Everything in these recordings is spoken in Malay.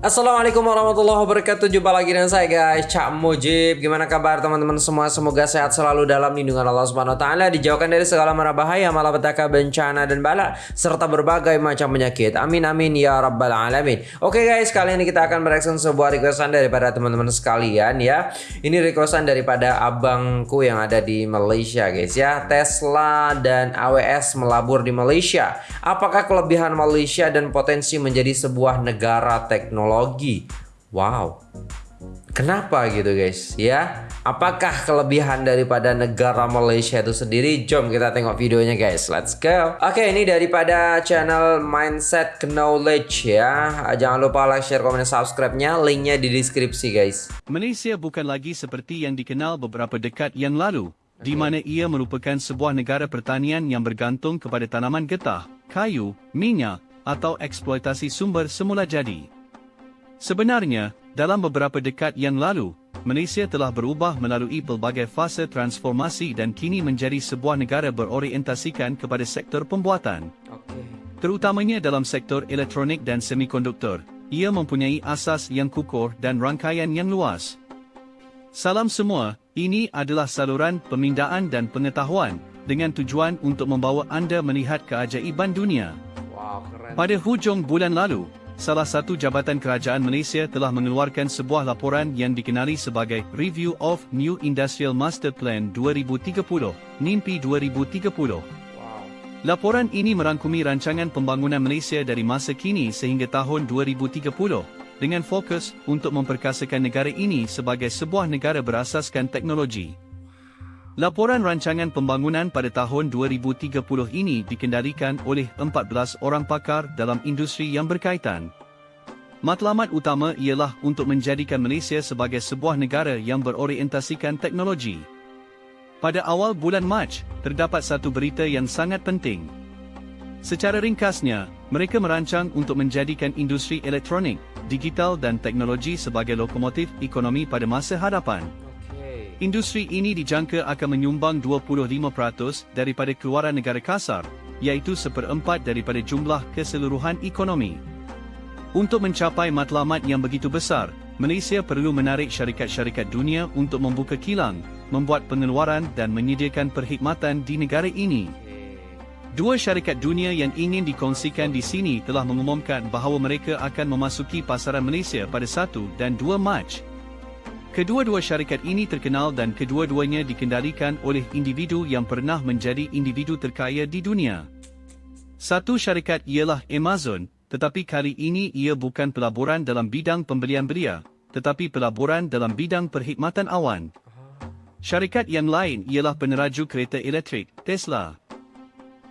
Assalamualaikum warahmatullahi wabarakatuh. Jumpa lagi dengan saya guys. Cak Mujib. Gimana kabar teman-teman semua? Semoga sehat selalu dalam lindungan Allah Subhanahu Wa Taala Dijauhkan dari segala mara bahaya Malapetaka, bencana dan bala Serta berbagai macam penyakit. Amin amin ya rabbal alamin. Oke guys kali ini kita akan mereaction sebuah requestan Daripada teman-teman sekalian ya. Ini requestan daripada abangku yang ada di Malaysia guys ya. Tesla dan AWS melabur di Malaysia. Apakah kelebihan Malaysia dan potensi menjadi sebuah negara teknologi teknologi. Wow. Kenapa gitu guys ya? Apakah kelebihan daripada negara Malaysia itu sendiri? Jom kita tengok videonya guys. Let's go. Oke, ini daripada channel Mindset Knowledge ya. Jangan lupa like, share, komen, subscribe-nya. Linknya di deskripsi guys. Malaysia bukan lagi seperti yang dikenal beberapa dekad yang lalu, di mana ia merupakan sebuah negara pertanian yang bergantung kepada tanaman getah, kayu, minyak, atau eksploitasi sumber semula jadi. Sebenarnya, dalam beberapa dekad yang lalu, Malaysia telah berubah melalui pelbagai fasa transformasi dan kini menjadi sebuah negara berorientasikan kepada sektor pembuatan. Okay. Terutamanya dalam sektor elektronik dan semikonduktor, ia mempunyai asas yang kukuh dan rangkaian yang luas. Salam semua, ini adalah saluran pemindaan dan pengetahuan dengan tujuan untuk membawa anda melihat keajaiban dunia. Wow, keren. Pada hujung bulan lalu, salah satu jabatan kerajaan Malaysia telah mengeluarkan sebuah laporan yang dikenali sebagai Review of New Industrial Master Plan 2030, NIMPI 2030. Laporan ini merangkumi rancangan pembangunan Malaysia dari masa kini sehingga tahun 2030 dengan fokus untuk memperkasakan negara ini sebagai sebuah negara berasaskan teknologi. Laporan rancangan pembangunan pada tahun 2030 ini dikendalikan oleh 14 orang pakar dalam industri yang berkaitan. Matlamat utama ialah untuk menjadikan Malaysia sebagai sebuah negara yang berorientasikan teknologi. Pada awal bulan Mac, terdapat satu berita yang sangat penting. Secara ringkasnya, mereka merancang untuk menjadikan industri elektronik, digital dan teknologi sebagai lokomotif ekonomi pada masa hadapan. Industri ini dijangka akan menyumbang 25% daripada keluaran negara kasar, iaitu seperempat daripada jumlah keseluruhan ekonomi. Untuk mencapai matlamat yang begitu besar, Malaysia perlu menarik syarikat-syarikat dunia untuk membuka kilang, membuat pengeluaran dan menyediakan perkhidmatan di negara ini. Dua syarikat dunia yang ingin dikongsikan di sini telah mengumumkan bahawa mereka akan memasuki pasaran Malaysia pada 1 dan 2 Mac Kedua-dua syarikat ini terkenal dan kedua-duanya dikendalikan oleh individu yang pernah menjadi individu terkaya di dunia. Satu syarikat ialah Amazon, tetapi kali ini ia bukan pelaburan dalam bidang pembelian belia, tetapi pelaburan dalam bidang perkhidmatan awan. Syarikat yang lain ialah peneraju kereta elektrik, Tesla.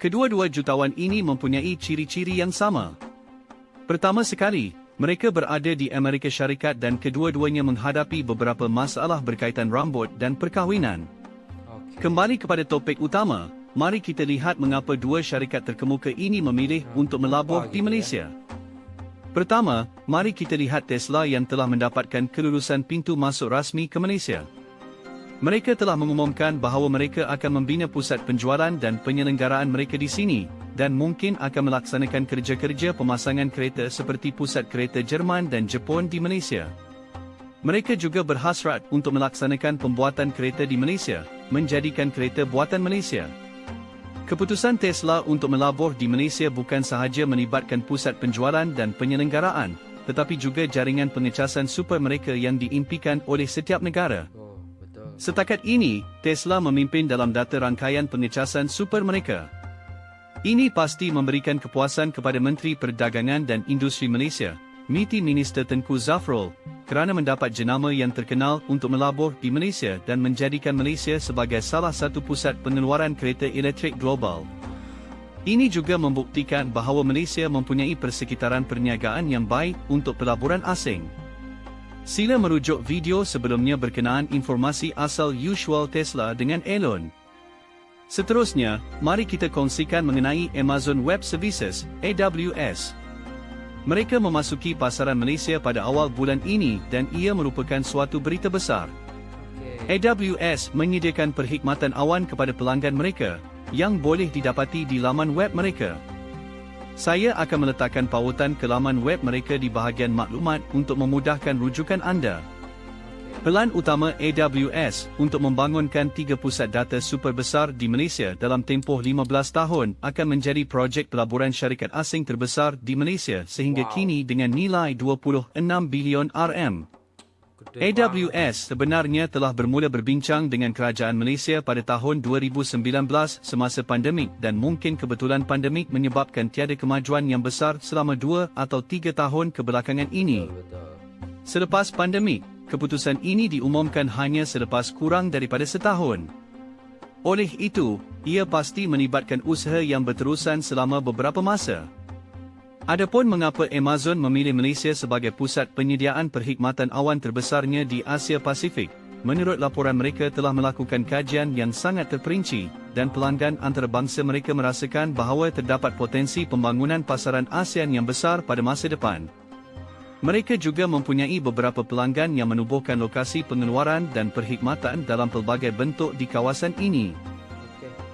Kedua-dua jutawan ini mempunyai ciri-ciri yang sama. Pertama sekali, mereka berada di Amerika Syarikat dan kedua-duanya menghadapi beberapa masalah berkaitan rambut dan perkahwinan. Kembali kepada topik utama, mari kita lihat mengapa dua syarikat terkemuka ini memilih untuk melabur di Malaysia. Pertama, mari kita lihat Tesla yang telah mendapatkan kelulusan pintu masuk rasmi ke Malaysia. Mereka telah mengumumkan bahawa mereka akan membina pusat penjualan dan penyelenggaraan mereka di sini, dan mungkin akan melaksanakan kerja-kerja pemasangan kereta seperti pusat kereta Jerman dan Jepun di Malaysia. Mereka juga berhasrat untuk melaksanakan pembuatan kereta di Malaysia, menjadikan kereta buatan Malaysia. Keputusan Tesla untuk melabur di Malaysia bukan sahaja melibatkan pusat penjualan dan penyelenggaraan, tetapi juga jaringan pengecasan super mereka yang diimpikan oleh setiap negara. Setakat ini, Tesla memimpin dalam data rangkaian pengecasan super mereka. Ini pasti memberikan kepuasan kepada Menteri Perdagangan dan Industri Malaysia, MITI Minister Tengku Zafrul, kerana mendapat jenama yang terkenal untuk melabur di Malaysia dan menjadikan Malaysia sebagai salah satu pusat pengeluaran kereta elektrik global. Ini juga membuktikan bahawa Malaysia mempunyai persekitaran perniagaan yang baik untuk pelaburan asing. Sila merujuk video sebelumnya berkenaan informasi asal usual Tesla dengan Elon. Seterusnya, mari kita kongsikan mengenai Amazon Web Services, AWS. Mereka memasuki pasaran Malaysia pada awal bulan ini dan ia merupakan suatu berita besar. AWS menyediakan perkhidmatan awan kepada pelanggan mereka, yang boleh didapati di laman web mereka. Saya akan meletakkan pautan ke laman web mereka di bahagian maklumat untuk memudahkan rujukan anda. Pelan utama AWS untuk membangunkan tiga pusat data super besar di Malaysia dalam tempoh 15 tahun akan menjadi projek pelaburan syarikat asing terbesar di Malaysia sehingga wow. kini dengan nilai 26 bilion RM. AWS sebenarnya telah bermula berbincang dengan kerajaan Malaysia pada tahun 2019 semasa pandemik dan mungkin kebetulan pandemik menyebabkan tiada kemajuan yang besar selama dua atau tiga tahun kebelakangan ini. Selepas pandemik, keputusan ini diumumkan hanya selepas kurang daripada setahun. Oleh itu, ia pasti melibatkan usaha yang berterusan selama beberapa masa. Adapun mengapa Amazon memilih Malaysia sebagai pusat penyediaan perkhidmatan awan terbesarnya di Asia Pasifik, menurut laporan mereka telah melakukan kajian yang sangat terperinci dan pelanggan antarabangsa mereka merasakan bahawa terdapat potensi pembangunan pasaran ASEAN yang besar pada masa depan. Mereka juga mempunyai beberapa pelanggan yang menubuhkan lokasi pengeluaran dan perkhidmatan dalam pelbagai bentuk di kawasan ini.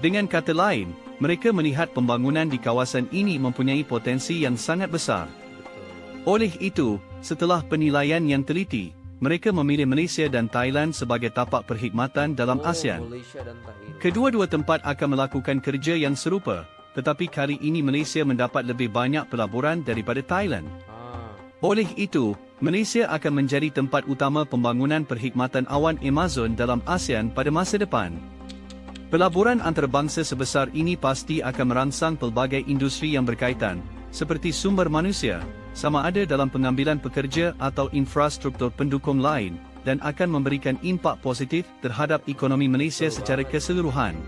Dengan kata lain, mereka melihat pembangunan di kawasan ini mempunyai potensi yang sangat besar. Oleh itu, setelah penilaian yang teliti, mereka memilih Malaysia dan Thailand sebagai tapak perkhidmatan dalam oh, ASEAN. Kedua-dua tempat akan melakukan kerja yang serupa, tetapi kali ini Malaysia mendapat lebih banyak pelaburan daripada Thailand. Oleh itu, Malaysia akan menjadi tempat utama pembangunan perkhidmatan awan Amazon dalam ASEAN pada masa depan. Pelaburan antarabangsa sebesar ini pasti akan merangsang pelbagai industri yang berkaitan, seperti sumber manusia, sama ada dalam pengambilan pekerja atau infrastruktur pendukung lain, dan akan memberikan impak positif terhadap ekonomi Malaysia secara keseluruhan.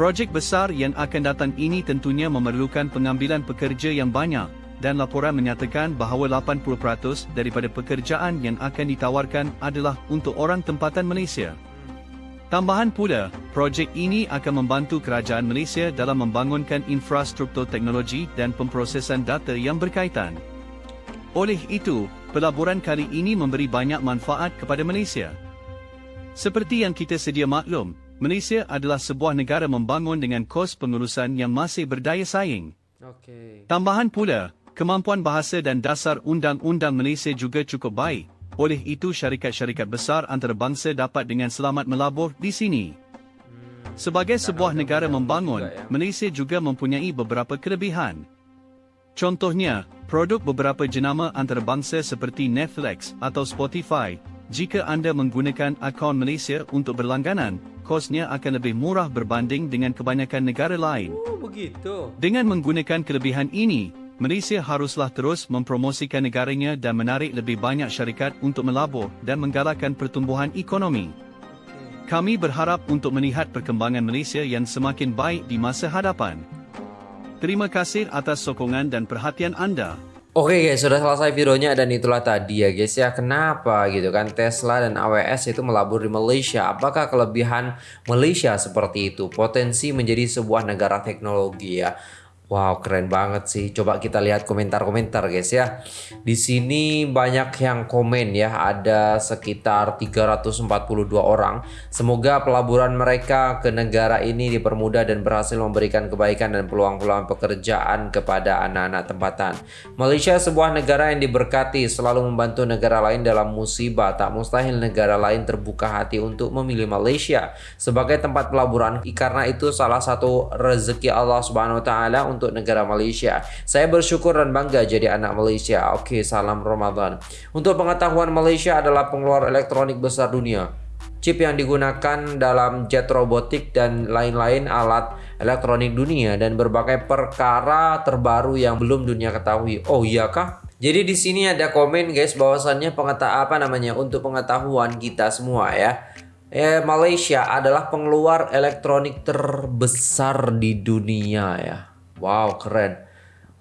Projek besar yang akan datang ini tentunya memerlukan pengambilan pekerja yang banyak, dan laporan menyatakan bahawa 80% daripada pekerjaan yang akan ditawarkan adalah untuk orang tempatan Malaysia. Tambahan pula, projek ini akan membantu kerajaan Malaysia dalam membangunkan infrastruktur teknologi dan pemprosesan data yang berkaitan. Oleh itu, pelaburan kali ini memberi banyak manfaat kepada Malaysia. Seperti yang kita sedia maklum, Malaysia adalah sebuah negara membangun dengan kos pengurusan yang masih berdaya saing. Okay. Tambahan pula, Kemampuan bahasa dan dasar undang-undang Malaysia juga cukup baik. Oleh itu syarikat-syarikat besar antarabangsa dapat dengan selamat melabur di sini. Sebagai sebuah negara membangun. Malaysia juga mempunyai beberapa kelebihan. Contohnya, produk beberapa jenama antarabangsa seperti Netflix atau Spotify, jika anda menggunakan akaun Malaysia untuk berlangganan, kosnya akan lebih murah berbanding dengan kebanyakan negara lain. Oh, begitu. Dengan menggunakan kelebihan ini, Malaysia haruslah terus mempromosikan negaranya dan menarik lebih banyak syarikat untuk melabur dan menggalakkan pertumbuhan ekonomi. Kami berharap untuk melihat perkembangan Malaysia yang semakin baik di masa hadapan. Terima kasih atas sokongan dan perhatian anda. Oke guys, sudah selesai videonya dan itulah tadi ya guys ya kenapa gitu kan Tesla dan AWS itu melabur di Malaysia. Apakah kelebihan Malaysia seperti itu? Potensi menjadi sebuah negara teknologi ya. Wow, keren banget sih. Coba kita lihat komentar-komentar guys ya. Di sini banyak yang komen ya. Ada sekitar 342 orang. Semoga pelaburan mereka ke negara ini dipermudah dan berhasil memberikan kebaikan dan peluang-peluang pekerjaan kepada anak-anak tempatan. Malaysia sebuah negara yang diberkati, selalu membantu negara lain dalam musibah. Tak mustahil negara lain terbuka hati untuk memilih Malaysia sebagai tempat pelaburan karena itu salah satu rezeki Allah Subhanahu wa taala negara Malaysia. Saya bersyukur dan bangga jadi anak Malaysia. Oke, salam Ramadan. Untuk pengetahuan Malaysia adalah pengeluar elektronik besar dunia. Chip yang digunakan dalam jet robotik dan lain-lain alat elektronik dunia dan berbagai perkara terbaru yang belum dunia ketahui. Oh iya kah? Jadi di sini ada komen guys bahwasannya pengetahuan apa namanya untuk pengetahuan kita semua ya. Eh, Malaysia adalah pengeluar elektronik terbesar di dunia ya. Wow, keren.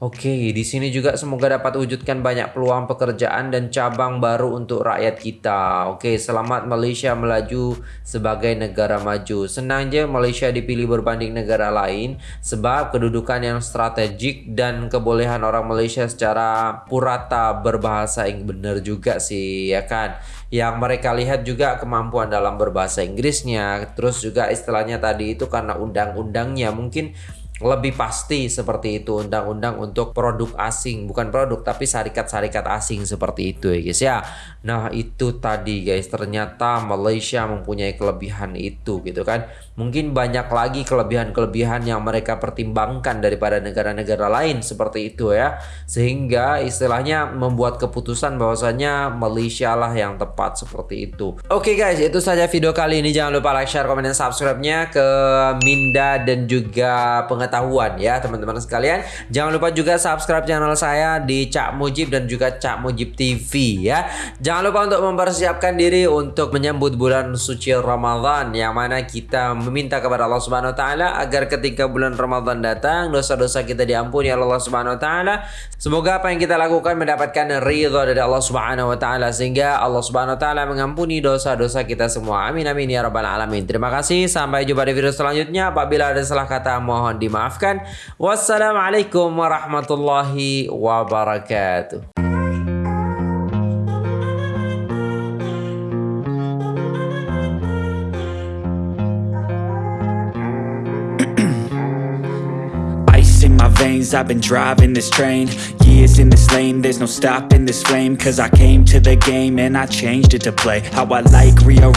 Oke, di sini juga semoga dapat wujudkan banyak peluang pekerjaan dan cabang baru untuk rakyat kita. Oke, selamat Malaysia melaju sebagai negara maju. Senang je Malaysia dipilih berbanding negara lain sebab kedudukan yang strategik dan kebolehan orang Malaysia secara purata berbahasa Inggris benar juga sih, ya kan? Yang mereka lihat juga kemampuan dalam berbahasa Inggrisnya, terus juga istilahnya tadi itu karena undang-undangnya mungkin lebih pasti seperti itu undang-undang untuk produk asing bukan produk tapi syarikat-syarikat asing seperti itu ya guys ya. Nah itu tadi guys ternyata Malaysia mempunyai kelebihan itu gitu kan mungkin banyak lagi kelebihan-kelebihan yang mereka pertimbangkan daripada negara-negara lain seperti itu ya sehingga istilahnya membuat keputusan bahwasanya Malaysia lah yang tepat seperti itu oke okay guys itu saja video kali ini jangan lupa like share komen dan subscribe-nya ke Minda dan juga pengetahuan pengetahuan ya teman-teman sekalian. Jangan lupa juga subscribe channel saya di Cak Mujib dan juga Cak Mujib TV ya. Jangan lupa untuk mempersiapkan diri untuk menyambut bulan suci Ramadan yang mana kita meminta kepada Allah Subhanahu wa taala agar ketika bulan Ramadan datang dosa-dosa kita diampuni oleh Allah Subhanahu wa taala. Semoga apa yang kita lakukan mendapatkan ridha dari Allah Subhanahu wa taala sehingga Allah Subhanahu wa taala mengampuni dosa-dosa kita semua. Amin amin ya rabbal alamin. Terima kasih sampai jumpa di video selanjutnya. Apabila ada salah kata mohon dimaafkan. Wassalamualaikum warahmatullahi wabarakatuh. Veins I've been driving this train Years in this lane. There's no stopping this flame Cause I came to the game And I changed it to play. How I like rearrange